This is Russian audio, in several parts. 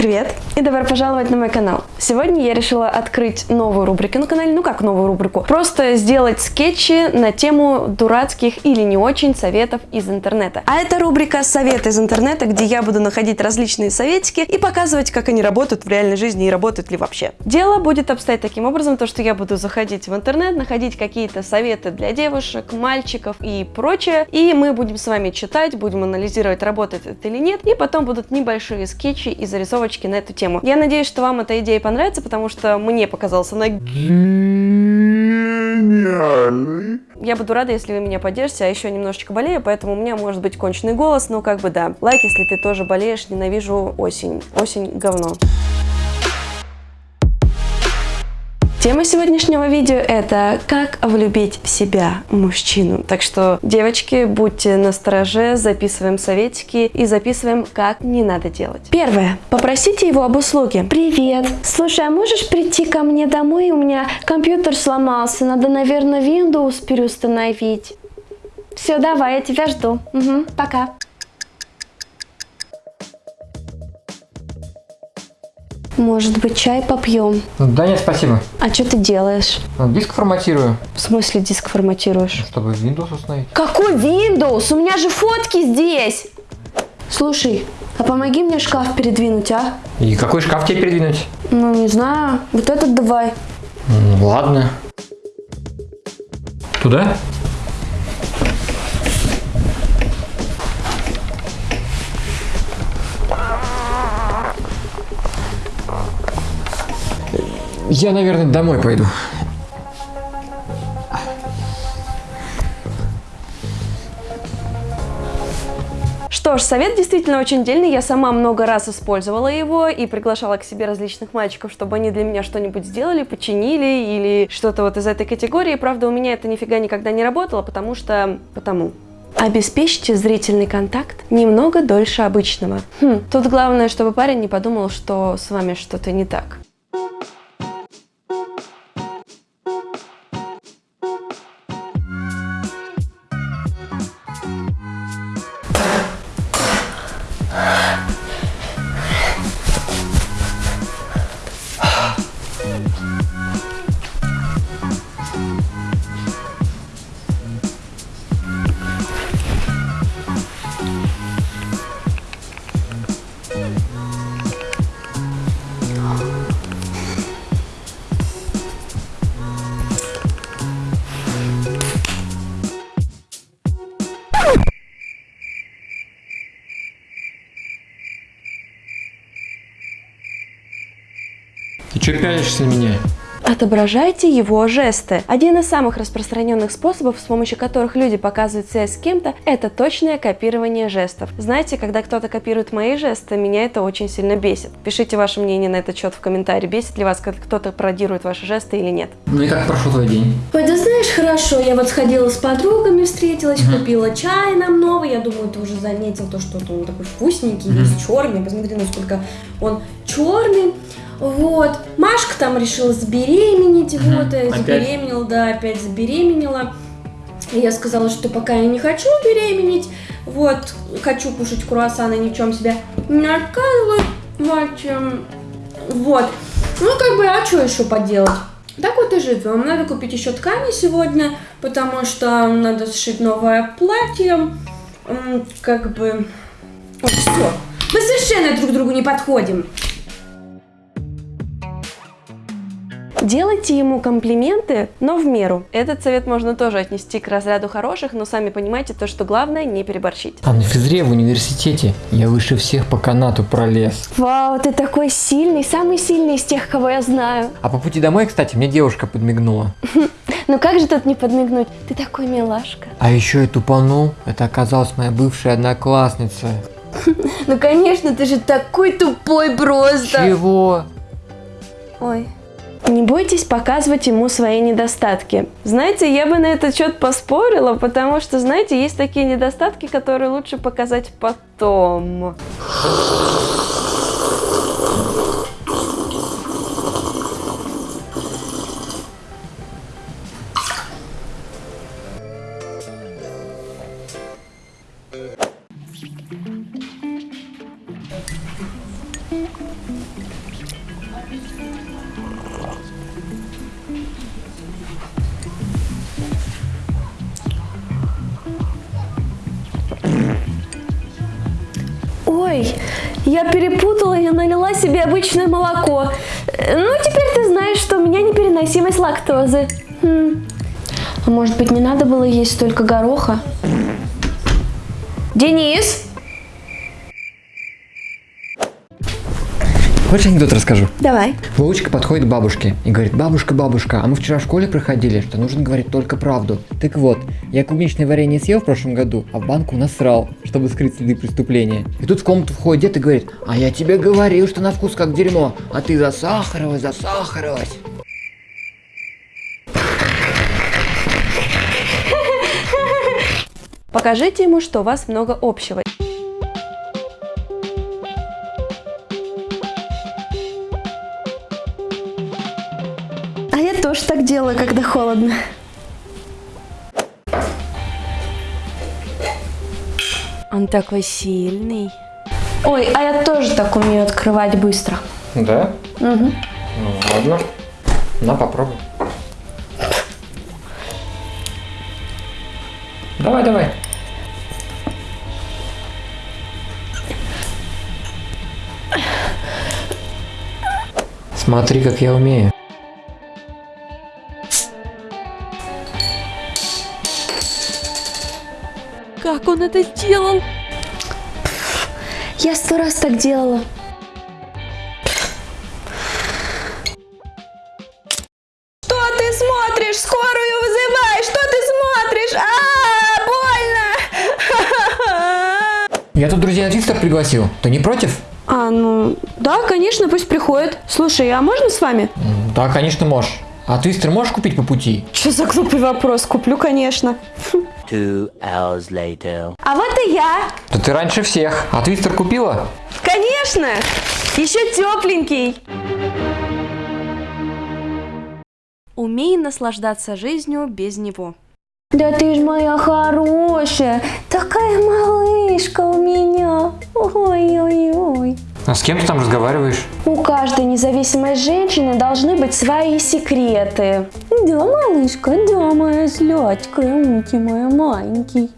Привет и добро пожаловать на мой канал. Сегодня я решила открыть новую рубрику на канале, ну как новую рубрику, просто сделать скетчи на тему дурацких или не очень советов из интернета. А это рубрика «Советы из интернета», где я буду находить различные советики и показывать, как они работают в реальной жизни и работают ли вообще. Дело будет обстоять таким образом, то что я буду заходить в интернет, находить какие-то советы для девушек, мальчиков и прочее, и мы будем с вами читать, будем анализировать, работает это или нет, и потом будут небольшие скетчи и зарисовочки ссылочки на эту тему. Я надеюсь, что вам эта идея понравится, потому что мне показалась она гениальной. Я буду рада, если вы меня поддержите, а еще немножечко болею, поэтому у меня может быть конченый голос, но как бы да. Лайк, если ты тоже болеешь, ненавижу осень. Осень говно. Тема сегодняшнего видео это как влюбить в себя мужчину. Так что, девочки, будьте настороже, записываем советики и записываем, как не надо делать. Первое. Попросите его об услуге. Привет. Слушай, а можешь прийти ко мне домой? У меня компьютер сломался. Надо, наверное, Windows переустановить. Все, давай, я тебя жду. Угу, пока. Может быть, чай попьем? Да нет, спасибо. А что ты делаешь? Ну, диск форматирую. В смысле диск форматируешь? Чтобы Windows установить. Какой Windows? У меня же фотки здесь. Слушай, а помоги мне шкаф передвинуть, а? И какой шкаф тебе передвинуть? Ну, не знаю. Вот этот давай. Ну, ладно. Туда? Я, наверное, домой пойду. Что ж, совет действительно очень дельный, я сама много раз использовала его и приглашала к себе различных мальчиков, чтобы они для меня что-нибудь сделали, починили или что-то вот из этой категории. Правда, у меня это нифига никогда не работало, потому что... потому... Обеспечьте зрительный контакт немного дольше обычного. Хм, тут главное, чтобы парень не подумал, что с вами что-то не так. Что пялишься на меня? Отображайте его жесты. Один из самых распространенных способов, с помощью которых люди показывают связь с кем-то, это точное копирование жестов. Знаете, когда кто-то копирует мои жесты, меня это очень сильно бесит. Пишите ваше мнение на этот счет в комментарии, бесит ли вас, когда кто-то пародирует ваши жесты или нет. Ну и как прошел твой день? Ой, да знаешь, хорошо, я вот сходила с подругами, встретилась, угу. купила чай нам новый, я думаю, ты уже заметил то, что он такой вкусненький, угу. весь черный, посмотри, насколько он черный. Вот. Машка там решила забеременеть, угу. вот, опять? забеременела, да, опять забеременела. И я сказала, что пока я не хочу беременеть, вот, хочу кушать круассаны, ни в чем себя не отказываю, общем, вот. Ну, как бы, а что еще поделать? Так вот и живем. Надо купить еще ткани сегодня, потому что надо сшить новое платье. Как бы... Все. Мы совершенно друг другу не подходим. Делайте ему комплименты, но в меру. Этот совет можно тоже отнести к разряду хороших, но сами понимаете то, что главное не переборщить. А на физре в университете я выше всех по канату пролез. Вау, ты такой сильный, самый сильный из тех, кого я знаю. А по пути домой, кстати, мне девушка подмигнула. Ну как же тут не подмигнуть? Ты такой милашка. А еще я тупанул. Это оказалась моя бывшая одноклассница. Ну конечно, ты же такой тупой просто. Чего? Ой. Не бойтесь показывать ему свои недостатки. Знаете, я бы на этот счет поспорила, потому что, знаете, есть такие недостатки, которые лучше показать потом. Я перепутала, я налила себе обычное молоко. Э, Ну, теперь ты знаешь, что у меня непереносимость лактозы. Хм. А может быть, не надо было есть столько гороха? Денис? Хочешь анекдот расскажу? Давай. Вовочка подходит к бабушке и говорит, бабушка, бабушка, а мы вчера в школе проходили, что нужно говорить только правду. Так вот, я клубничное варенье съел в прошлом году, а в банку насрал, чтобы скрыть следы преступления. И тут в комнату входит дед и говорит, а я тебе говорил, что на вкус как дерьмо, а ты засахарилась, засахарилась. Покажите ему, что у вас много общего. Тоже так делаю, когда холодно. Он такой сильный. Ой, а я тоже так умею открывать быстро. Да? Угу. Ну ладно. На, попробуй. Давай, давай. Смотри, как я умею. Как он это сделал? Я сто раз так делала. Что ты смотришь? Скорую вызывай! Что ты смотришь? А, больно! Я тут друзей на твистер пригласил. Ты не против? А, ну, да, конечно, пусть приходит. Слушай, а можно с вами? Да, конечно, можешь. А твистер можешь купить по пути? Что за глупый вопрос? Куплю, конечно. Two hours later. А вот и я. Да ты раньше всех. А твистер купила? Конечно! Еще тепленький. Умей наслаждаться жизнью без него. Да ты ж моя хорошая, такая малышка у меня. Ой-ой-ой. А с кем ты там разговариваешь? У каждой независимой женщины должны быть свои секреты. Да, малышка, да, моя сладкая, умки моя маленький.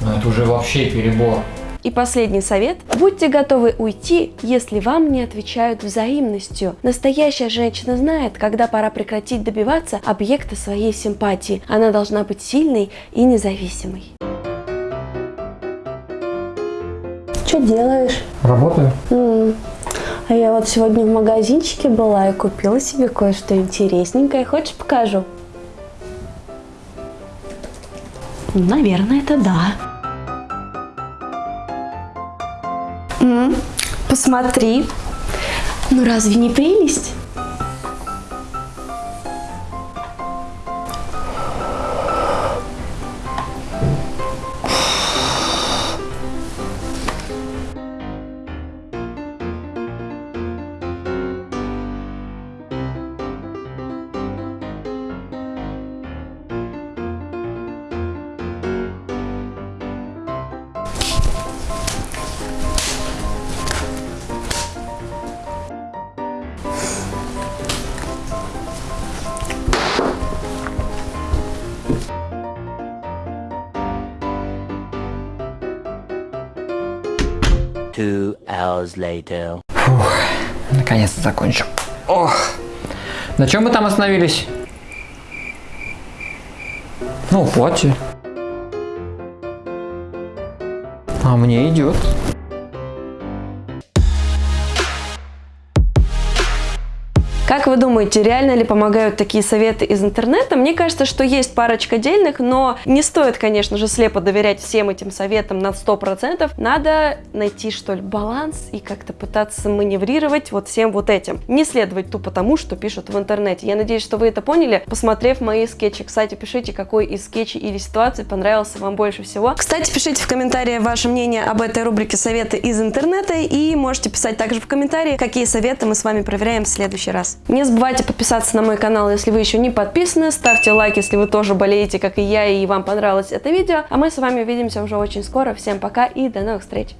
Ну это уже вообще перебор. И последний совет. Будьте готовы уйти, если вам не отвечают взаимностью. Настоящая женщина знает, когда пора прекратить добиваться объекта своей симпатии. Она должна быть сильной и независимой. Что делаешь? Работаю. А я вот сегодня в магазинчике была и купила себе кое-что интересненькое. Хочешь покажу? Наверное, это да. М, Посмотри. Ну разве не прелесть? Hours later. Наконец-то закончил. Ох. На чем мы там остановились? Ну, платье. А мне идет. Как вы думаете, реально ли помогают такие советы из интернета? Мне кажется, что есть парочка дельных, но не стоит, конечно же, слепо доверять всем этим советам на 100%. Надо найти, что ли, баланс и как-то пытаться маневрировать вот всем вот этим. Не следовать тупо тому, что пишут в интернете. Я надеюсь, что вы это поняли, посмотрев мои скетчи. Кстати, пишите, какой из скетчей или ситуации понравился вам больше всего. Кстати, пишите в комментариях ваше мнение об этой рубрике «Советы из интернета» и можете писать также в комментарии, какие советы мы с вами проверяем в следующий раз. Не забывайте подписаться на мой канал, если вы еще не подписаны. Ставьте лайк, если вы тоже болеете, как и я, и вам понравилось это видео. А мы с вами увидимся уже очень скоро. Всем пока и до новых встреч!